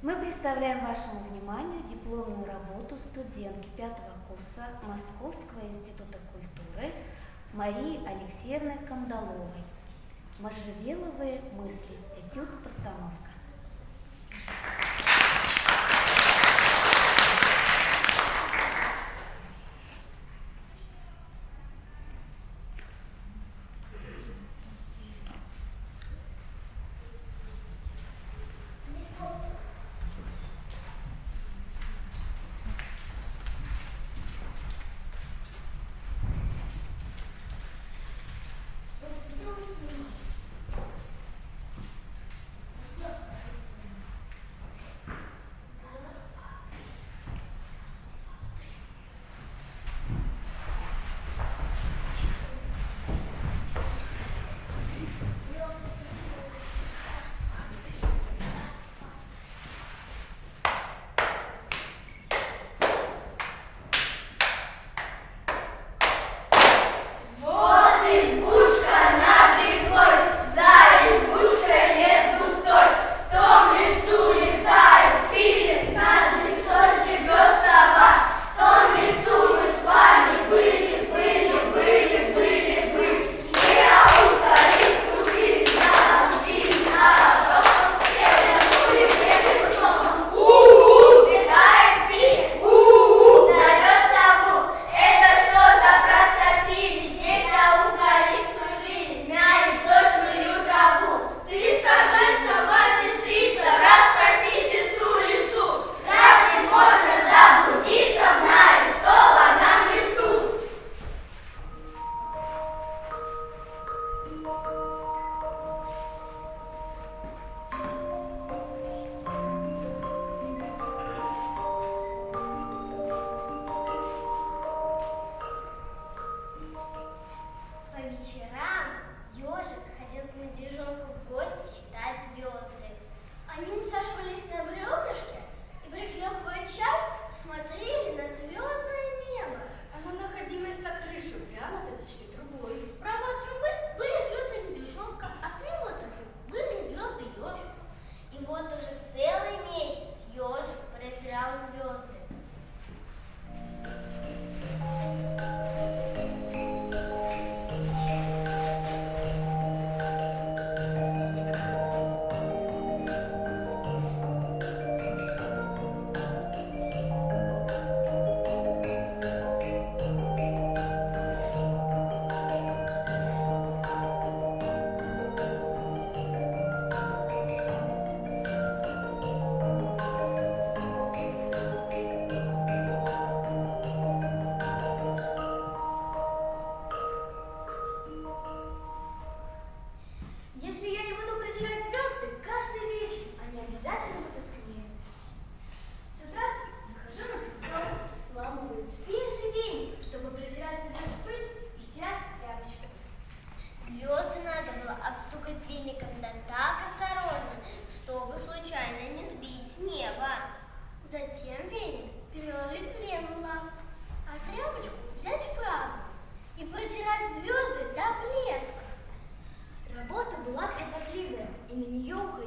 Мы представляем вашему вниманию дипломную работу студентки пятого курса Московского института культуры Марии Алексеевны Кандаловой. Можжевеловые мысли. Этюд-постановка.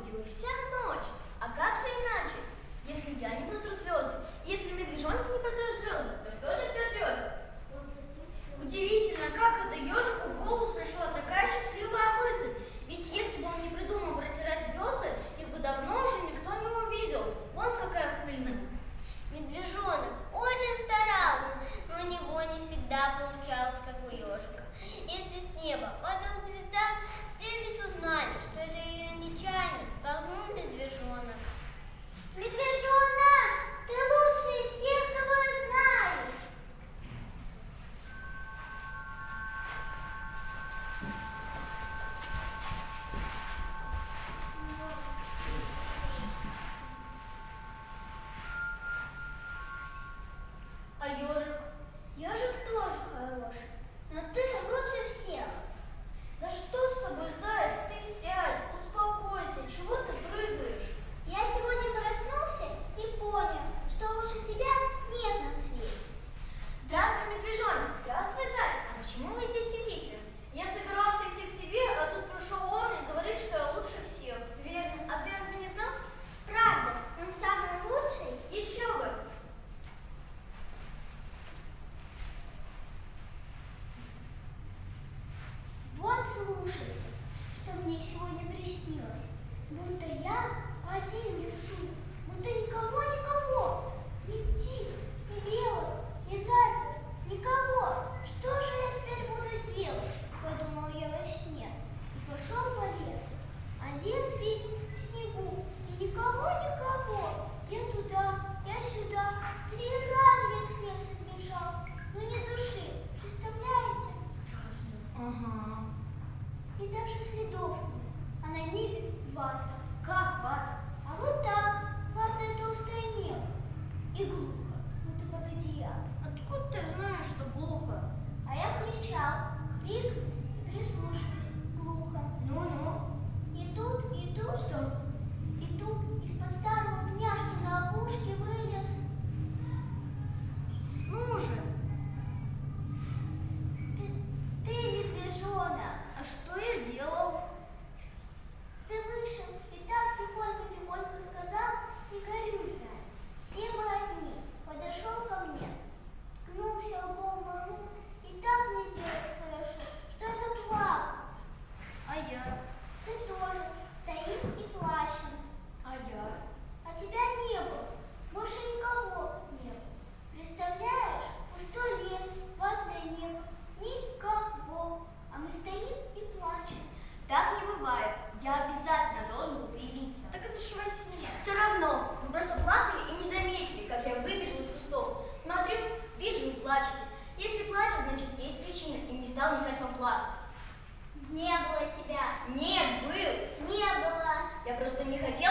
неба просто не хотел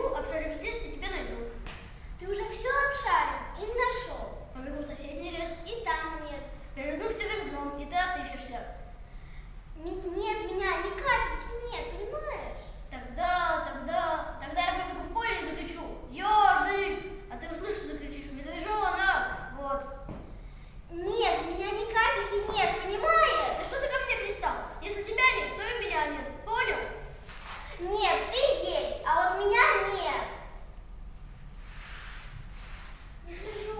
Обшарю весь лес и тебя найду. Ты уже все обшарил и нашел. Побегу в соседний лес. И там нет. Переверну все вверх дном, и ты отыщешься. Нет меня, ни капельки нет, понимаешь? Тогда, тогда, тогда я побегу в поле и закричу «Ежик!» А ты услышишь, закричишь «Медвежонок!» Вот. Нет, меня ни капельки нет, понимаешь? Да что ты ко мне пристал? Если тебя нет, то и меня нет. Понял? Нет, ты есть, а вот меня нет. Медвежонок,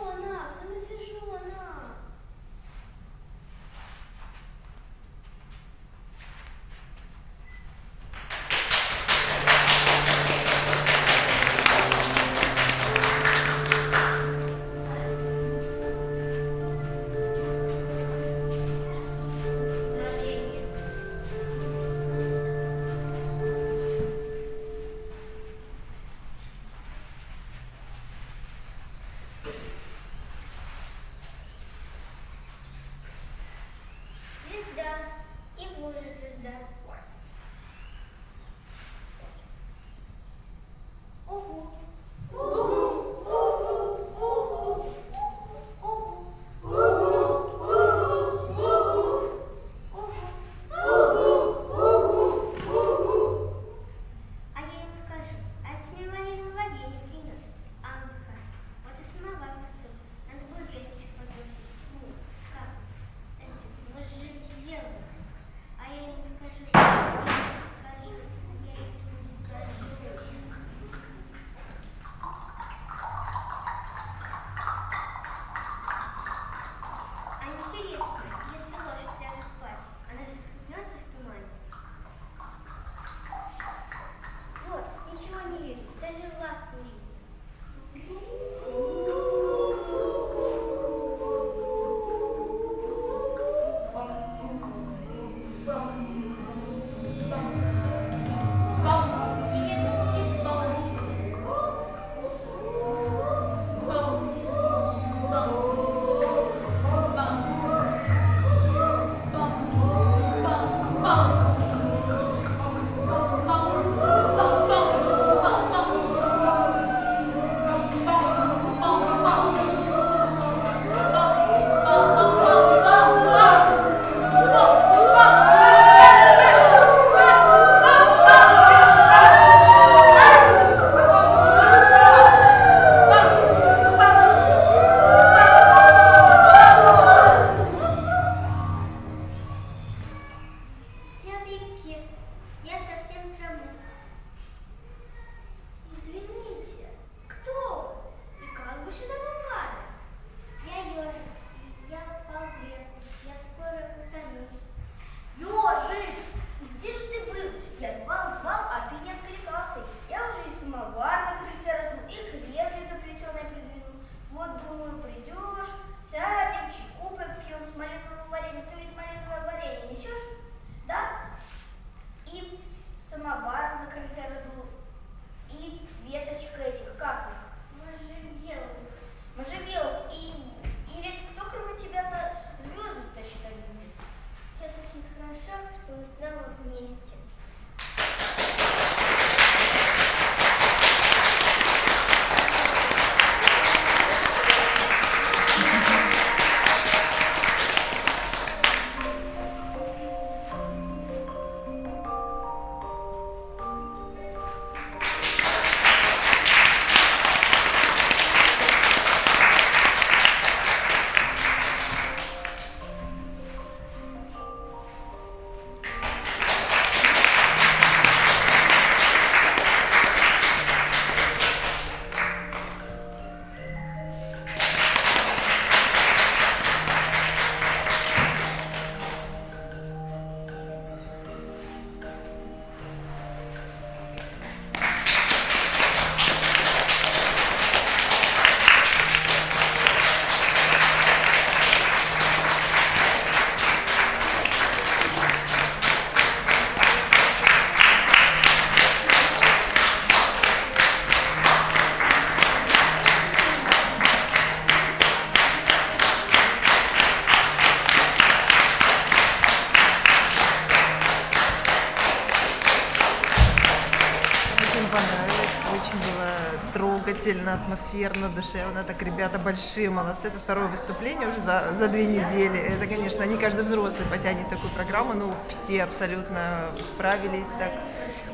трогательно, атмосферно, душевно. Так ребята большие молодцы. Это второе выступление уже за, за две недели. Это, конечно, не каждый взрослый потянет такую программу, но все абсолютно справились так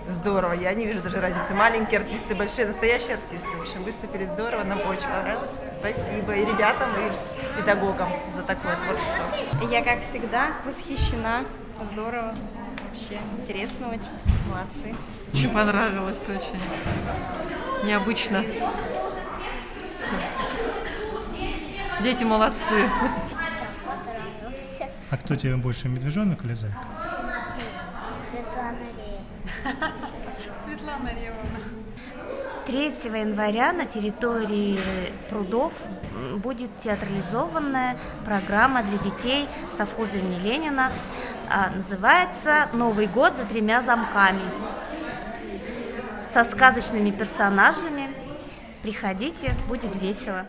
здорово. Я не вижу даже разницы. Маленькие артисты, большие, настоящие артисты. В общем, выступили здорово, нам очень понравилось. Спасибо и ребятам, и педагогам за такое творчество. Я, как всегда, восхищена. Здорово. Вообще интересно очень. Молодцы. Очень понравилось, очень необычно. Дети молодцы. А кто тебе больше, медвежонок или зайка? Светлана Ревна. 3 января на территории прудов будет театрализованная программа для детей совхоза имени Ленина. А, Называется «Новый год за тремя замками» со сказочными персонажами. Приходите, будет весело.